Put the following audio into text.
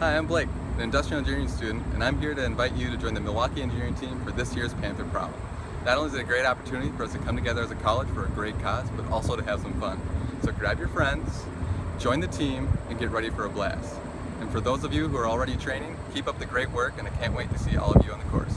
Hi, I'm Blake, an industrial engineering student, and I'm here to invite you to join the Milwaukee engineering team for this year's Panther Prowl. Not only is it a great opportunity for us to come together as a college for a great cause, but also to have some fun. So grab your friends, join the team, and get ready for a blast. And for those of you who are already training, keep up the great work, and I can't wait to see all of you on the court.